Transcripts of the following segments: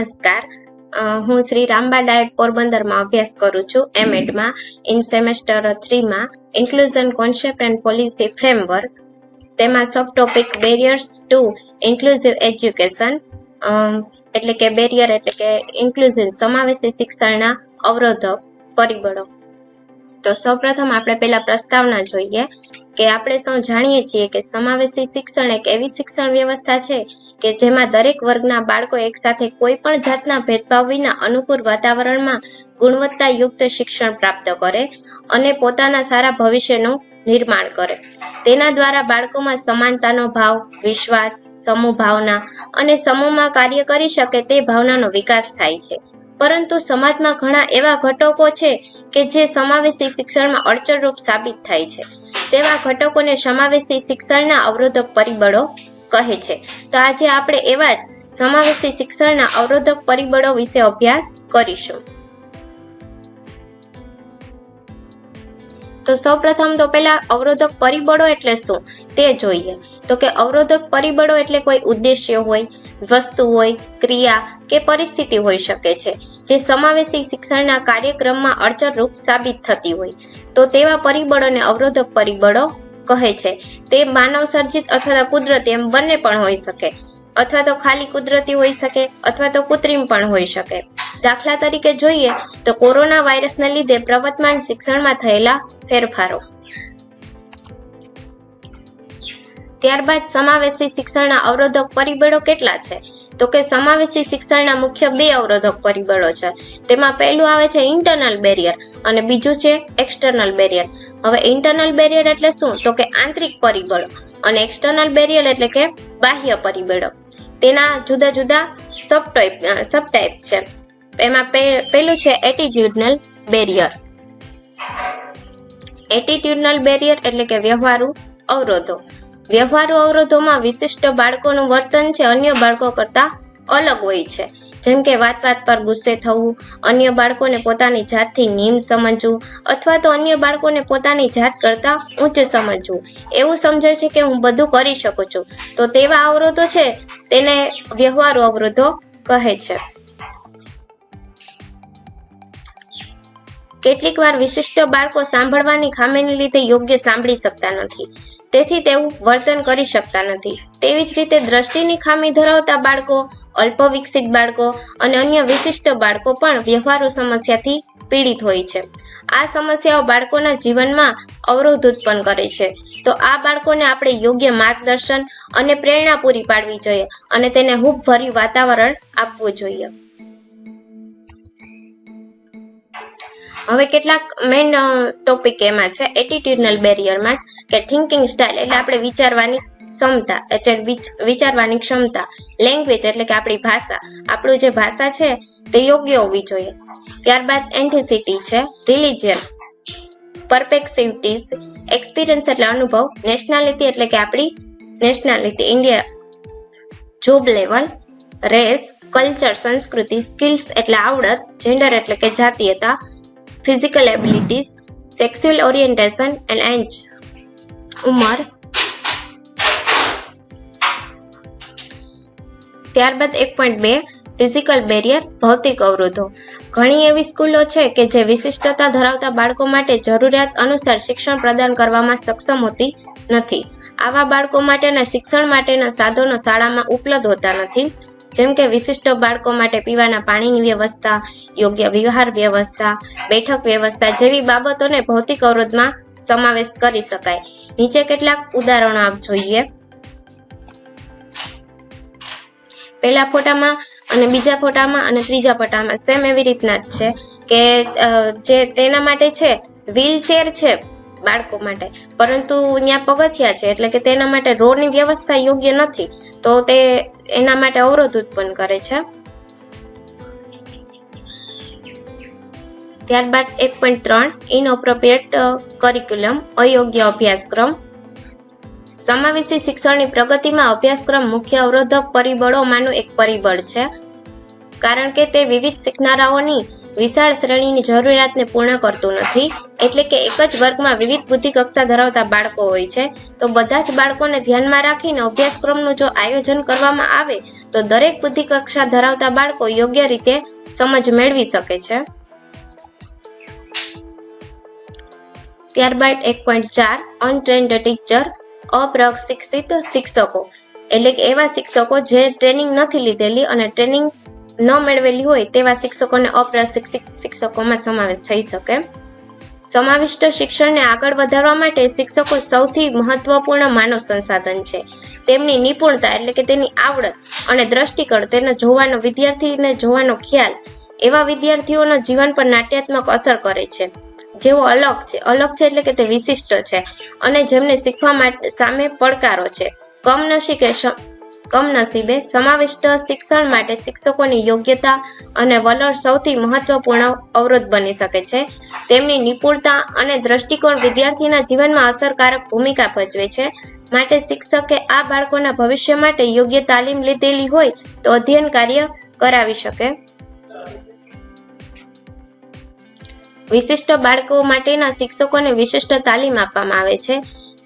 નમસ્કાર. હું શ્રી રામબા ડાયટ પોરબંદરમાં અભ્યાસ કરું છું એમએડમાં in semester થ્રીમાં inclusion concept and policy framework. તેમાં sub topic barriers to inclusive education એટલે કે બેરિયર એટલે કે ઇન્ક્લુઝિવ સમાવેશી શિક્ષણના અવરોધક પરિબળો. તો સૌપ્રથમ આપણે પહેલા પ્રસ્તાવના જોઈએ કે આપણે સૌ જાણીએ છીએ કે સમાવેશી શિક્ષણ એક એવી શિક્ષણ વ્યવસ્થા છે કે જેમાં દરેક વર્ગના બાળકો એકસાથે કોઈ પણ જાતના ભેદભાવ વિના અનુકૂળ વાતાવરણમાં ગુણવત્તાયુક્ત શિક્ષણ પ્રાપ્ત કરે અને પોતાના સારા ભવિષ્યનું નિર્માણ કરે. તેના દ્વારા બાળકોમાં સમાનતાનો ભાવ, વિશ્વાસ, સમૂહ ભાવના અને સમૂહમાં કાર્ય કરી શકે તે ભાવનાનો વિકાસ થાય છે. પરંતુ સમાજમાં ઘણા એવા ઘટકો છે કે જે સમાવેશી શિક્ષણમાં અડચણરૂપ સાબિત થાય છે. તેવા ઘટકોને સમાવેશી શિક્ષણના અવરોધક પરિબળો કહે છે. તો આજે આપણે એવા જ સમાવેશી શિક્ષણના અવરોધક પરિબળો વિશે અભ્યાસ કરીશું. તો સૌપ્રથમ તો પેલા અવરોધક પરિબળો એટલે શું? તે જોઈએ. તો કે અવરોધક પરિબળો એટલે કોઈ ઉદ્દેશ્ય હોય, વસ્તુ હોય, ક્રિયા કે પરિસ્થિતિ હોઈ શકે છે, જે સમાવેશી શિક્ષણના કાર્યક્રમમાં અડચણરૂપ સાબિત થતી હોય. તો તેવા પરિબળોને અવરોધક પરિબળો કહે છે, તે માનવ સર્જિત અથવા તો કુદરતી એમ બંને પણ હોઈ શકે. અથવા તો ખાલી કુદરતી હોઈ શકે, અથવા તો કૃત્રિમ પણ હોઈ શકે. દાખલા તરીકે જોઈએ તો કોરોના વાયરસને લીધે પ્રવર્તમાન શિક્ષણમાં થયેલા ફેરફારો. ત્યારબાદ સમાવેશી શિક્ષણના અવરોધક પરિબળો કેટલા છે? તો કે સમાવેશી શિક્ષણના મુખ્ય બે અવરોધક પરિબળો છે. તેમાં પહેલું આવે છે ઇન્ટરનલ બેરિયર અને બીજું છે એક્સટર્નલ બેરિયર હવે ઇન્ટરનલ બેરિયર એટલે શું? તો કે આંતરિક પરિબળો અને એક્સટર્નલ બેરિયર એટલે કે બાહ્ય પરિબળો. તેના જુદા જુદા સબ ટાઈપ સબ ટાઈપ છે. એમાં પે- પેલું છે એટીટ્યુડનલ બેરિયર એટીટ્યુડનલ બેરિયર એટલે કે વ્યવહારુ અવરોધો. વ્યવહારુ અવરોધોમાં વિશિષ્ટ બાળકોનું વર્તન છે, અન્ય બાળકો કરતાં અલગ હોય છે. જેમ કે વાત વાત પર ગુસ્સે થવું, અન્ય બાળકોને પોતાની જાતથી નિમ્ન સમજવું અથવા તો અન્ય બાળકોને પોતાની જાત કરતાં ઉચ્ચ સમજવું. એવું સમજે છે કે હું બધું કરી શકું છું. તો તેવા અવરોધો છે, તેને વ્યવહારુ અવરોધો કહે છે. કેટલીક વાર વિશિષ્ટ બાળકો સાંભળવાની ખામીને લીધે યોગ્ય સાંભળી શકતા નથી. તેથી તેવું વર્તન કરી શકતા નથી. તેવી જ રીતે દ્રષ્ટિની ખામી ધરાવતા બાળકો અલ્પ વિકસિત બાળકો અને અન્ય વિશિષ્ટ બાળકો પણ વ્યવહારુ સમસ્યાથી પીડિત હોય છે. આ સમસ્યાઓ બાળકોના જીવનમાં અવરોધ ઉત્પન્ન કરે છે. તો આ બાળકોને આપણે યોગ્ય માર્ગદર્શન અને પ્રેરણા પૂરી પાડવી જોઈએ અને તેને હૂબભર્યું વાતાવરણ આપવું જોઈએ. હવે કેટલાક મેઇન ટોપિક એમાં છે, એટીટ્યુડનલ બેરિયરમાં જ કે થિંકિંગ સ્ટાઇલ એટલે આપણે વિચારવાની ક્ષમતા, એટલે વિચારવાની ક્ષમતા. લેંગ્વેજ એટલે કે આપણી ભાષા. આપણું જે ભાષા છે, તે યોગ્ય હોવી જોઈએ. ત્યારબાદ એન્ટિસિટી છે રિલિજિયન પરપેક્સિવિટીઝ એક્સપિરિયન્સ એટલે અનુભવ. નેશનાલિટી એટલે કે આપણી nationality India job level race culture સંસ્કૃતિ સ્કિલ્સ એટલે આવડત. જેન્ડર એટલે કે જાતીયતા. Physical abilities sexual orientation and age ઉંમર ત્યારબાદ એક પોઈન્ટ બે ફિઝિકલ બેરિયર ભૌતિક અવરોધો. ઘણી એવી સ્કૂલો છે કે જે વિશિષ્ટતા ધરાવતા બાળકો માટે જરૂરિયાત અનુસાર શિક્ષણ પ્રદાન કરવામાં સક્ષમ હોતી નથી. આવા બાળકો માટેના શિક્ષણ માટેના સાધનો શાળામાં ઉપલબ્ધ હોતા નથી. જેમ કે વિશિષ્ટ બાળકો માટે પીવાના પાણીની વ્યવસ્થા, યોગ્ય વિહાર વ્યવસ્થા, બેઠક વ્યવસ્થા જેવી બાબતોને ભૌતિક અવરોધમાં સમાવેશ કરી શકાય. નીચે કેટલાક ઉદાહરણો આપ જોઈએ. પહેલા ફોટામાં અને બીજા ફોટામાં અને ત્રીજા ફોટામાં સેમ એવી રીતના જ છે કે જે તેના માટે છે વ્હીલચેર છે બાળકો માટે. પરંતુ ત્યાં પગથિયા છે, એટલે કે તેના માટે રોડની વ્યવસ્થા યોગ્ય નથી, તો તે એના માટે અવરોધ ઉત્પન્ન કરે છે. ત્યારબાદ એક પોઈન્ટ ત્રણ ઇનઓપ્રોપ્રિએટ કરિક્યુલમ અયોગ્ય અભ્યાસક્રમ. સમાવેશી શિક્ષણની પ્રગતિમાં અભ્યાસક્રમ મુખ્ય અવરોધક પરિબળોમાંનું એક પરિબળ છે. કારણ કે તે વિવિધ શીખનારાઓની વિશાળ શ્રેણીની જરૂરિયાતને પૂર્ણ કરતું નથી. એટલે કે એક જ વર્ગમાં વિવિધ બુદ્ધિ કક્ષા ધરાવતા બાળકો હોય છે. તો બધા જ બાળકોને ધ્યાનમાં રાખીને અભ્યાસક્રમનું જો આયોજન કરવામાં આવે, તો દરેક બુદ્ધિ કક્ષા ધરાવતા બાળકો યોગ્ય રીતે સમજ મેળવી શકે છે. ત્યારબાદ એક પોઈન્ટ ચાર અનટ્રેન્ડ ટીચર અપ્રશિક્ષિત શિક્ષકો. એટલે કે એવા શિક્ષકો જે ટ્રેનિંગ નથી લીધેલી અને ટ્રેનિંગ ન મેળવેલી હોય તેવા શિક્ષકોને અપ્રશિક્ષિત શિક્ષકોમાં સમાવેશ થઈ શકે. સમાવિષ્ટ શિક્ષણને આગળ વધારવા માટે શિક્ષકો સૌથી મહત્વપૂર્ણ માનવ સંસાધન છે. તેમની નિપુણતા એટલે કે તેની આવડત અને દ્રષ્ટિકોણ તેને જોવાનો વિદ્યાર્થીને જોવાનો ખ્યાલ એવા વિદ્યાર્થીઓના જીવન પર નાટ્યાત્મક અસર કરે છે. જેઓ અલગ છે. અલગ છે એટલે કે તે વિશિષ્ટ છે. અને જેમને શીખવા માટે સામે પડકારો છે. કમનસીબે કમનસીબે સમાવિષ્ટ શિક્ષણ માટે શિક્ષકોની યોગ્યતા અને વલણ સૌથી મહત્વપૂર્ણ અવરોધ બની શકે છે. તેમની નિપુણતા અને દ્રષ્ટિકોણ વિદ્યાર્થીના જીવનમાં અસરકારક ભૂમિકા ભજવે છે. માટે શિક્ષકે આ બાળકોના ભવિષ્ય માટે યોગ્ય તાલીમ લીધેલી હોય તો અધ્યયન કાર્ય કરાવી શકે. વિશિષ્ટ બાળકો માટેના શિક્ષકોને વિશિષ્ટ તાલીમ આપવામાં આવે છે,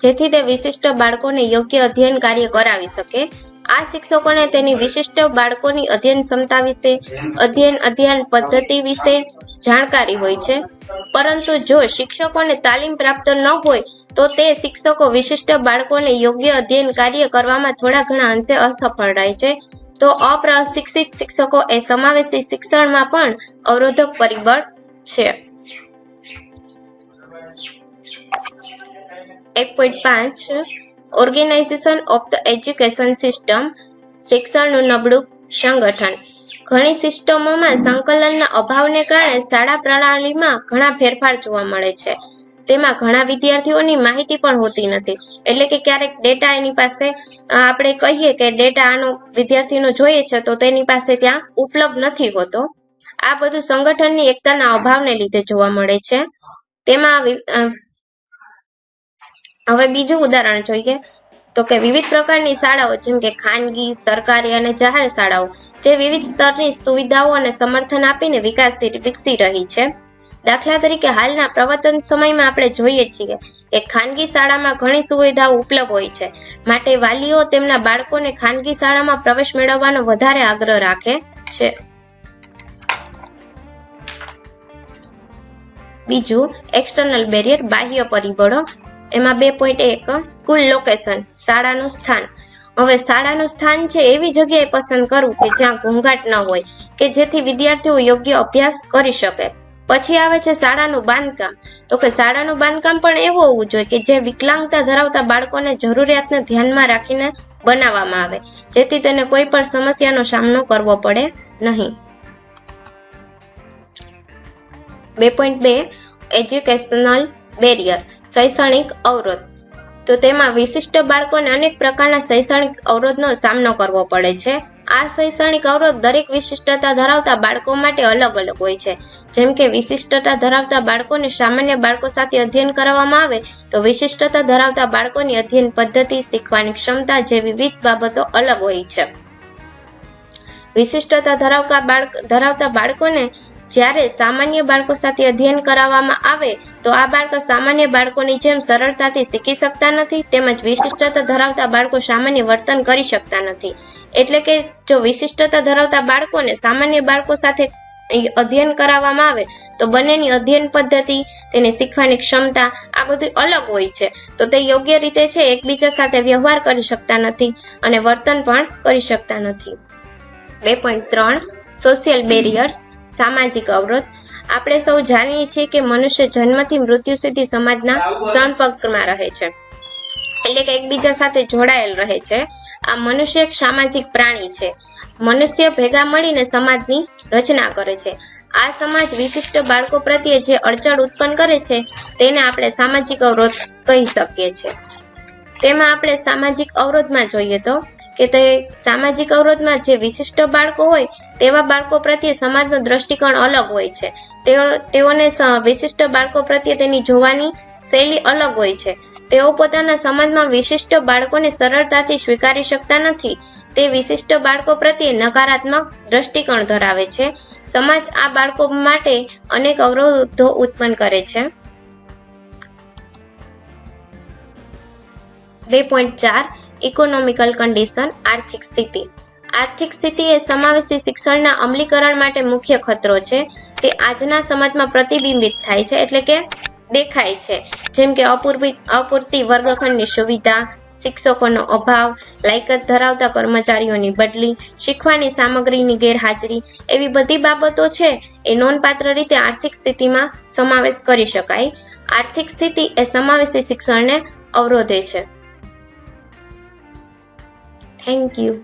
જેથી તે વિશિષ્ટ બાળકોને યોગ્ય અધ્યયન કાર્ય કરાવી શકે. આ શિક્ષકોને તેની વિશિષ્ટ બાળકોની અધ્યયન ક્ષમતા વિશે, અધ્યયન અધ્યયન પદ્ધતિ વિશે જાણકારી હોય છે. પરંતુ જો શિક્ષકોને તાલીમ પ્રાપ્ત ન હોય, તો તે શિક્ષકો વિશિષ્ટ બાળકોને યોગ્ય અધ્યયન કાર્ય કરવામાં થોડા ઘણા અંશે અસફળ રહે છે. તો અપ્રશિક્ષિત શિક્ષકો એ સમાવેશી શિક્ષણમાં પણ અવરોધક પરિબળ છે. એક પોઈન્ટ પાંચ organization of the education system શિક્ષણનું નબળું સંગઠન. ઘણી સિસ્ટમોમાં સંકલનના અભાવને કારણે શાળા પ્રણાલીમાં ઘણા ફેરફાર જોવા મળે છે. તેમાં ઘણા વિદ્યાર્થીઓની માહિતી પણ હોતી નથી. એટલે કે ક્યારેક ડેટા એની પાસે આપણે કહીએ કે ડેટા આનો વિદ્યાર્થીનો જોઈએ છે તો તેની પાસે ત્યાં ઉપલબ્ધ નથી હોતો. આ બધું સંગઠનની એકતાના અભાવને લીધે જોવા મળે છે. તેમાં હવે બીજું ઉદાહરણ જોઈએ તો કે વિવિધ પ્રકારની શાળાઓ, જેમ કે ખાનગી, સરકારી અને જાહેર શાળાઓ, જે વિવિધ સ્તરની સુવિધાઓ અને સમર્થન આપીને વિકાસી વિકસી રહી છે. દાખલા તરીકે હાલના પ્રવર્તન સમયમાં આપણે જોઈએ છીએ કે ખાનગી શાળામાં ઘણી સુવિધાઓ ઉપલબ્ધ હોય છે. માટે વાલીઓ તેમના બાળકોને ખાનગી શાળામાં પ્રવેશ મેળવવાનો વધારે આગ્રહ રાખે છે. બીજું એક્સટર્નલ બેરિયર બાહ્ય પરિબળો. એમાં બે પોઈન્ટ એક સ્કૂલ લોકેશન શાળાનું સ્થાન. હવે શાળાનું સ્થાન છે એવી જગ્યાએ પસંદ કરવું કે જ્યાં ઘોંઘાટ ન હોય, કે જેથી વિદ્યાર્થીઓ યોગ્ય અભ્યાસ કરી શકે. પછી આવે છે શાળાનું બાંધકામ. તો કે શાળાનું બાંધકામ પણ એવું હોવું જોઈએ કે જે વિકલાંગતા ધરાવતા બાળકોને જરૂરિયાતને ધ્યાનમાં રાખીને બનાવવામાં આવે, જેથી તેને કોઈ પણ સમસ્યાનો સામનો કરવો પડે નહીં. બે પોઈન્ટ બે એજ્યુકેશનલ બેરિયર શૈક્ષણિક અવરોધ. તો તેમાં વિશિષ્ટ બાળકોને અનેક પ્રકારના શૈક્ષણિક અવરોધનો સામનો કરવો પડે છે. આ શૈક્ષણિક અવરોધ દરેક વિશિષ્ટતા ધરાવતા બાળકો માટે અલગ અલગ હોય છે. જેમ કે વિશિષ્ટતા ધરાવતા બાળકોને સામાન્ય બાળકો સાથે અધ્યયન કરવામાં આવે, તો વિશિષ્ટતા ધરાવતા બાળકોની અધ્યયન પદ્ધતિ શીખવાની ક્ષમતા જેવી વિવિધ બાબતો અલગ હોય છે. વિશિષ્ટતા ધરાવતા બાળક, ધરાવતા બાળકોને જ્યારે સામાન્ય બાળકો સાથે અધ્યયન કરાવવામાં આવે તો આ બાળકો સામાન્ય બાળકોની જેમ સરળતાથી શીખી શકતા નથી તેમજ વિશિષ્ટતા ધરાવતા બાળકો સામાન્ય વર્તન કરી શકતા નથી. એટલે કે જો વિશિષ્ટતા ધરાવતા બાળકોને સામાન્ય બાળકો સાથે અધ્યયન કરાવવામાં આવે, તો બંનેની અધ્યયન પદ્ધતિ, તેને શીખવાની ક્ષમતા આ બધું અલગ હોય છે. તો તે યોગ્ય રીતે છે, એકબીજા સાથે વ્યવહાર કરી શકતા નથી અને વર્તન પણ કરી શકતા નથી. બે પોઈન્ટ ત્રણ સોશિયલ બેરિયર્સ સામાજિક અવરોધ આપણે સૌ જાણીએ છીએ કે મનુષ્ય જન્મથી મૃત્યુ સુધી સમાજના સંપર્કમાં રહે છે. એટલે કે એકબીજા સાથે જોડાયેલ રહે છે. આ મનુષ્ય એક સામાજિક પ્રાણી છે. મનુષ્ય ભેગા મળીને સમાજની રચના કરે છે. આ સમાજ વિશિષ્ટ બાળકો પ્રત્યે જે અડચણ ઉત્પન્ન કરે છે, તેને આપણે સામાજિક અવરોધ કહી શકીએ છીએ. તેમાં આપણે સામાજિક અવરોધમાં જોઈએ તો કે તે સામાજિક અવરોધમાં જે વિશિષ્ટ બાળકો હોય, તેવા બાળકો પ્રત્યે સમાજનો દ્રષ્ટિકોણ અલગ હોય છે. તેઓ તેઓને વિશિષ્ટ બાળકો પ્રત્યે તેની જોવાની શૈલી અલગ હોય છે. તેઓ પોતાના સમાજમાં વિશિષ્ટ બાળકોને સરળતાથી સ્વીકારી શકતા નથી. તે વિશિષ્ટ બાળકો પ્રત્યે નકારાત્મક દ્રષ્ટિકોણ ધરાવે છે. સમાજ આ બાળકો માટે અનેક અવરોધો ઉત્પન્ન કરે છે. બે પોઈન્ટ ચાર, ઇકોનોમિકલ કન્ડિશન, આર્થિક સ્થિતિ. આર્થિક સ્થિતિ એ સમાવેશી શિક્ષણના અમલીકરણ માટે મુખ્ય ખતરો છે. તે આજના સમાજમાં પ્રતિબિંબિત થાય છે એટલે કે દેખાય છે. જેમ કે અપૂરતી અપૂરતી વર્ગખંડની સુવિધા, શિક્ષકોનો અભાવ, લાયકાત ધરાવતા કર્મચારીઓની બદલી, શીખવાની સામગ્રીની ગેરહાજરી એવી બધી બાબતો છે, એ નોંધપાત્ર રીતે આર્થિક સ્થિતિમાં સમાવેશ કરી શકાય. આર્થિક સ્થિતિ એ સમાવેશી શિક્ષણને અવરોધે છે. Thank you